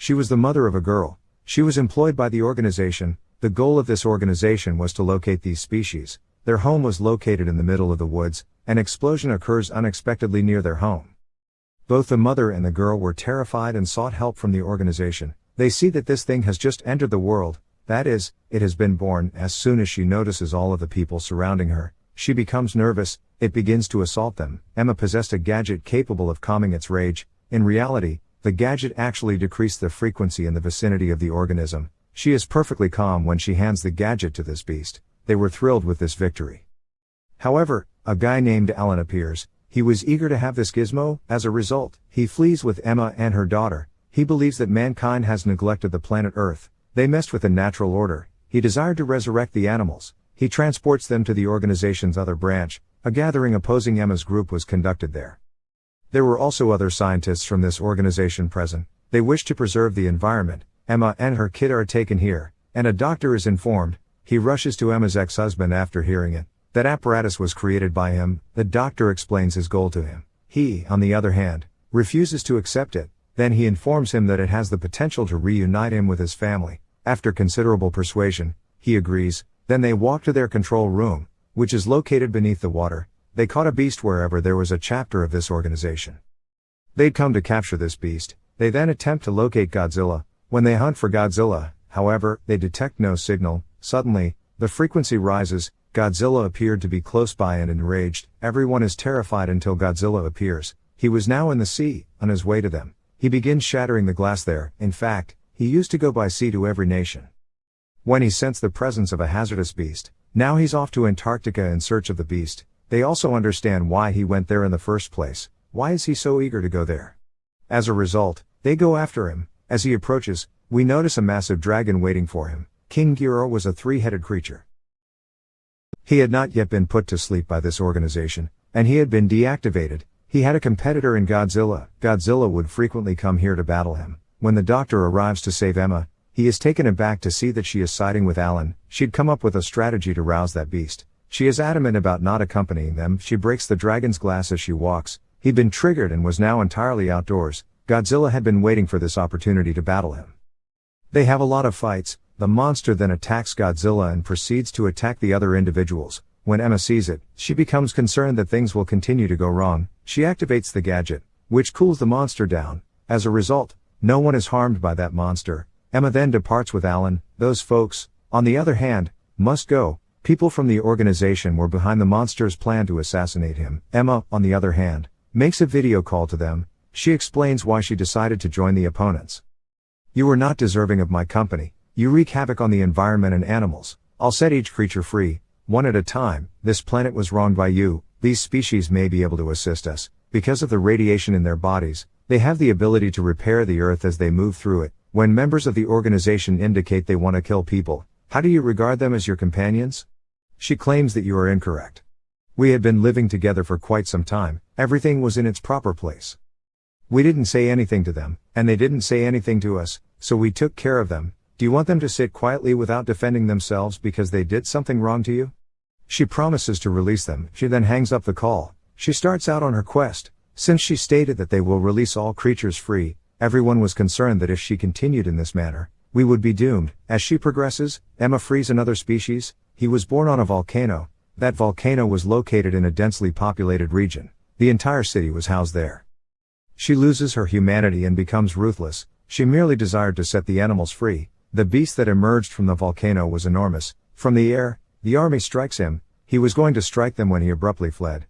She was the mother of a girl. She was employed by the organization. The goal of this organization was to locate these species. Their home was located in the middle of the woods. An explosion occurs unexpectedly near their home. Both the mother and the girl were terrified and sought help from the organization. They see that this thing has just entered the world, that is, it has been born. As soon as she notices all of the people surrounding her, she becomes nervous, it begins to assault them. Emma possessed a gadget capable of calming its rage. In reality, the gadget actually decreased the frequency in the vicinity of the organism. She is perfectly calm when she hands the gadget to this beast. They were thrilled with this victory. However, a guy named Alan appears, he was eager to have this gizmo, as a result, he flees with Emma and her daughter. He believes that mankind has neglected the planet Earth, they messed with the natural order, he desired to resurrect the animals, he transports them to the organization's other branch, a gathering opposing Emma's group was conducted there. There were also other scientists from this organization present, they wish to preserve the environment, Emma and her kid are taken here, and a doctor is informed, he rushes to Emma's ex-husband after hearing it, that apparatus was created by him, the doctor explains his goal to him. He, on the other hand, refuses to accept it, then he informs him that it has the potential to reunite him with his family, after considerable persuasion, he agrees, then they walk to their control room, which is located beneath the water, they caught a beast wherever there was a chapter of this organization. They'd come to capture this beast, they then attempt to locate Godzilla, when they hunt for Godzilla, however, they detect no signal, suddenly, the frequency rises, Godzilla appeared to be close by and enraged, everyone is terrified until Godzilla appears, he was now in the sea, on his way to them, he begins shattering the glass there, in fact, he used to go by sea to every nation. When he sensed the presence of a hazardous beast, now he's off to Antarctica in search of the beast, they also understand why he went there in the first place, why is he so eager to go there? As a result, they go after him, as he approaches, we notice a massive dragon waiting for him, King Ghidorah was a three-headed creature. He had not yet been put to sleep by this organization, and he had been deactivated, he had a competitor in Godzilla, Godzilla would frequently come here to battle him, when the doctor arrives to save Emma, he is taken aback to see that she is siding with Alan. She'd come up with a strategy to rouse that beast. She is adamant about not accompanying them. She breaks the dragon's glass as she walks. He'd been triggered and was now entirely outdoors. Godzilla had been waiting for this opportunity to battle him. They have a lot of fights. The monster then attacks Godzilla and proceeds to attack the other individuals. When Emma sees it, she becomes concerned that things will continue to go wrong. She activates the gadget, which cools the monster down. As a result, no one is harmed by that monster. Emma then departs with Alan. Those folks, on the other hand, must go. People from the organization were behind the monster's plan to assassinate him. Emma, on the other hand, makes a video call to them. She explains why she decided to join the opponents. You are not deserving of my company. You wreak havoc on the environment and animals. I'll set each creature free, one at a time. This planet was wronged by you. These species may be able to assist us, because of the radiation in their bodies, they have the ability to repair the earth as they move through it. When members of the organization indicate they want to kill people, how do you regard them as your companions? She claims that you are incorrect. We had been living together for quite some time, everything was in its proper place. We didn't say anything to them, and they didn't say anything to us, so we took care of them. Do you want them to sit quietly without defending themselves because they did something wrong to you? She promises to release them, she then hangs up the call. She starts out on her quest, since she stated that they will release all creatures free, everyone was concerned that if she continued in this manner, we would be doomed. As she progresses, Emma frees another species. He was born on a volcano. That volcano was located in a densely populated region. The entire city was housed there. She loses her humanity and becomes ruthless. She merely desired to set the animals free. The beast that emerged from the volcano was enormous. From the air, the army strikes him. He was going to strike them when he abruptly fled.